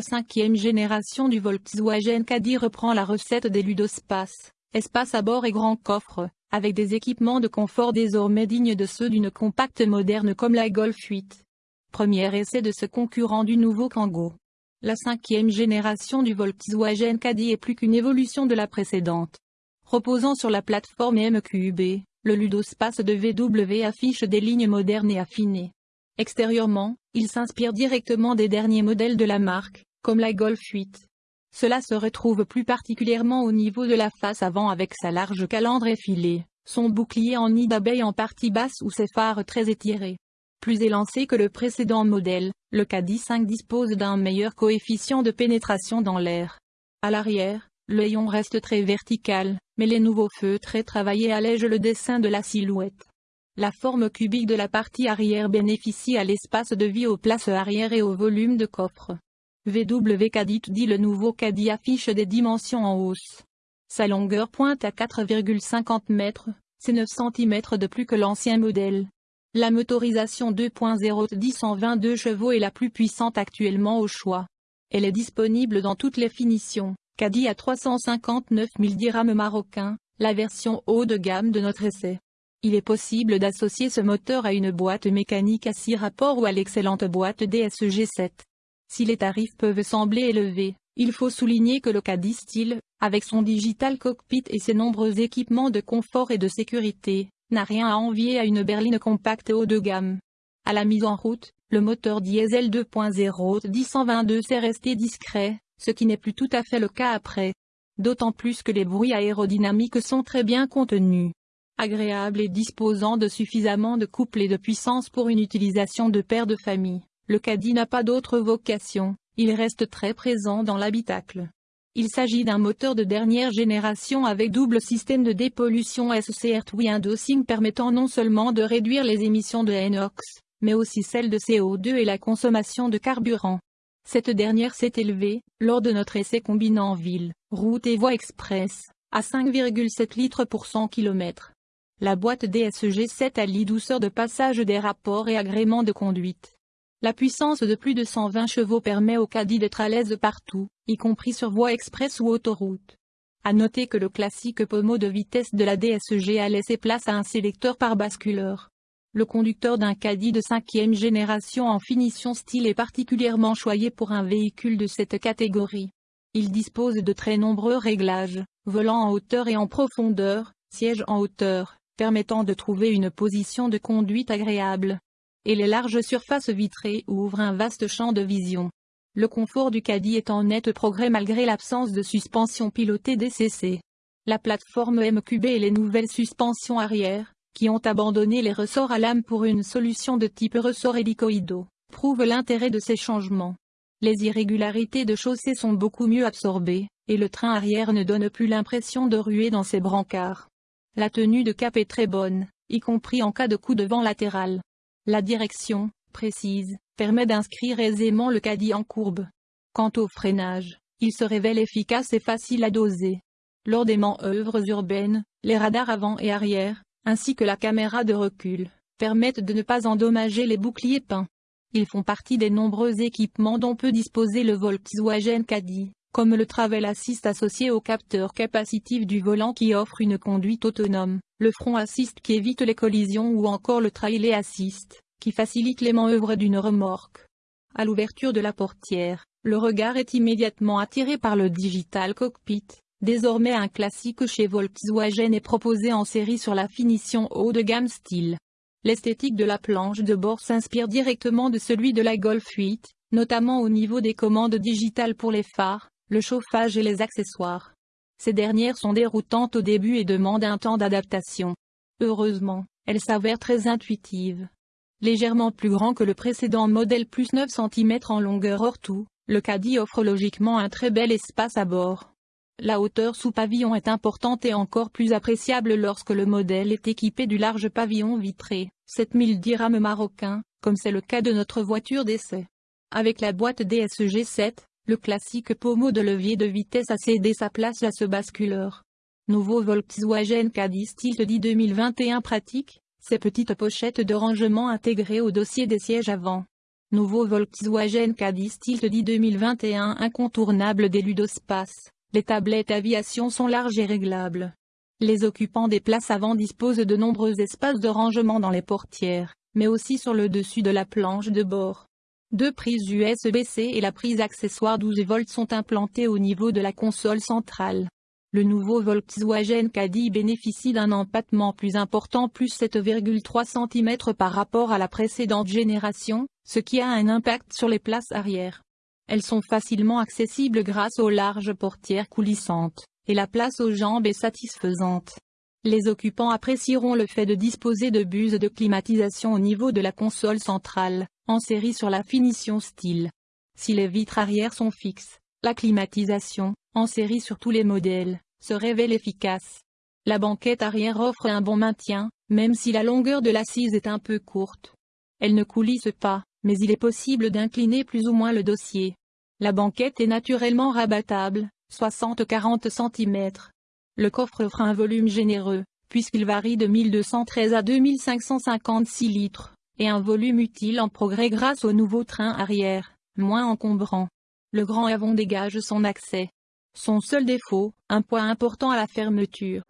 La cinquième génération du Volkswagen Caddy reprend la recette des Ludospace, espace à bord et grand coffre, avec des équipements de confort désormais dignes de ceux d'une compacte moderne comme la Golf 8. Premier essai de ce concurrent du nouveau Kangoo. La cinquième génération du Volkswagen Caddy est plus qu'une évolution de la précédente. Reposant sur la plateforme MQB, le Ludospace de VW affiche des lignes modernes et affinées. Extérieurement, il s'inspire directement des derniers modèles de la marque, comme la Golf 8. Cela se retrouve plus particulièrement au niveau de la face avant avec sa large calandre effilée, son bouclier en nid d'abeille en partie basse ou ses phares très étirés. Plus élancé que le précédent modèle, le Caddy 5 dispose d'un meilleur coefficient de pénétration dans l'air. À l'arrière, l'œillon reste très vertical, mais les nouveaux feux très travaillés allègent le dessin de la silhouette. La forme cubique de la partie arrière bénéficie à l'espace de vie aux places arrière et au volume de coffre. VW Caddy dit le nouveau Caddy affiche des dimensions en hausse. Sa longueur pointe à 4,50 mètres, c'est 9 cm de plus que l'ancien modèle. La motorisation 2.0 dit 122 chevaux est la plus puissante actuellement au choix. Elle est disponible dans toutes les finitions, Caddy à 359 000 dirhams marocains, la version haut de gamme de notre essai. Il est possible d'associer ce moteur à une boîte mécanique à 6 rapports ou à l'excellente boîte DSG-7. Si les tarifs peuvent sembler élevés, il faut souligner que le Caddy Style, avec son digital cockpit et ses nombreux équipements de confort et de sécurité, n'a rien à envier à une berline compacte haut de gamme. À la mise en route, le moteur diesel 2.0 1022 s'est resté discret, ce qui n'est plus tout à fait le cas après. D'autant plus que les bruits aérodynamiques sont très bien contenus agréable et disposant de suffisamment de couple et de puissance pour une utilisation de père de famille, le Caddy n'a pas d'autre vocation, il reste très présent dans l'habitacle. Il s'agit d'un moteur de dernière génération avec double système de dépollution SCR Twin Dosing permettant non seulement de réduire les émissions de NOx, mais aussi celles de CO2 et la consommation de carburant. Cette dernière s'est élevée, lors de notre essai combinant ville, route et voie express, à 5,7 litres pour 100 km. La boîte DSG-7 allie douceur de passage des rapports et agrément de conduite. La puissance de plus de 120 chevaux permet au caddie d'être à l'aise partout, y compris sur voie express ou autoroute. À noter que le classique pommeau de vitesse de la DSG a laissé place à un sélecteur par basculeur. Le conducteur d'un caddie de cinquième génération en finition style est particulièrement choyé pour un véhicule de cette catégorie. Il dispose de très nombreux réglages, volant en hauteur et en profondeur, siège en hauteur, permettant de trouver une position de conduite agréable. Et les larges surfaces vitrées ouvrent un vaste champ de vision. Le confort du caddie est en net progrès malgré l'absence de suspension pilotée DCC. La plateforme MQB et les nouvelles suspensions arrière, qui ont abandonné les ressorts à lame pour une solution de type ressort hélicoïdo, prouvent l'intérêt de ces changements. Les irrégularités de chaussée sont beaucoup mieux absorbées, et le train arrière ne donne plus l'impression de ruer dans ses brancards. La tenue de cap est très bonne, y compris en cas de coup de vent latéral. La direction, précise, permet d'inscrire aisément le caddie en courbe. Quant au freinage, il se révèle efficace et facile à doser. Lors des manœuvres urbaines, les radars avant et arrière, ainsi que la caméra de recul, permettent de ne pas endommager les boucliers peints. Ils font partie des nombreux équipements dont peut disposer le Volkswagen Caddy comme le Travel Assist associé au capteur capacitif du volant qui offre une conduite autonome, le Front Assist qui évite les collisions ou encore le Trailer Assist, qui facilite les manœuvres d'une remorque. À l'ouverture de la portière, le regard est immédiatement attiré par le Digital Cockpit, désormais un classique chez Volkswagen et proposé en série sur la finition haut de gamme style. L'esthétique de la planche de bord s'inspire directement de celui de la Golf 8, notamment au niveau des commandes digitales pour les phares, le chauffage et les accessoires. Ces dernières sont déroutantes au début et demandent un temps d'adaptation. Heureusement, elles s'avèrent très intuitives. Légèrement plus grand que le précédent modèle plus 9 cm en longueur hors tout, le Caddy offre logiquement un très bel espace à bord. La hauteur sous pavillon est importante et encore plus appréciable lorsque le modèle est équipé du large pavillon vitré, 7000 dirhams marocains, comme c'est le cas de notre voiture d'essai. Avec la boîte DSG 7, le classique pommeau de levier de vitesse a cédé sa place à ce basculeur. Nouveau Volkswagen Caddy dit 2021 pratique, ces petites pochettes de rangement intégrées au dossier des sièges avant. Nouveau Volkswagen Caddy Tilt 2021 incontournable des Ludospace, les tablettes aviation sont larges et réglables. Les occupants des places avant disposent de nombreux espaces de rangement dans les portières, mais aussi sur le dessus de la planche de bord. Deux prises USB-C et la prise accessoire 12 volts sont implantées au niveau de la console centrale. Le nouveau Volkswagen Caddy bénéficie d'un empattement plus important plus 7,3 cm par rapport à la précédente génération, ce qui a un impact sur les places arrière. Elles sont facilement accessibles grâce aux larges portières coulissantes, et la place aux jambes est satisfaisante. Les occupants apprécieront le fait de disposer de buses de climatisation au niveau de la console centrale, en série sur la finition style. Si les vitres arrière sont fixes, la climatisation, en série sur tous les modèles, se révèle efficace. La banquette arrière offre un bon maintien, même si la longueur de l'assise est un peu courte. Elle ne coulisse pas, mais il est possible d'incliner plus ou moins le dossier. La banquette est naturellement rabattable, 60-40 cm. Le coffre offre un volume généreux, puisqu'il varie de 1213 à 2556 litres, et un volume utile en progrès grâce au nouveau train arrière, moins encombrant le grand avant dégage son accès. Son seul défaut, un point important à la fermeture.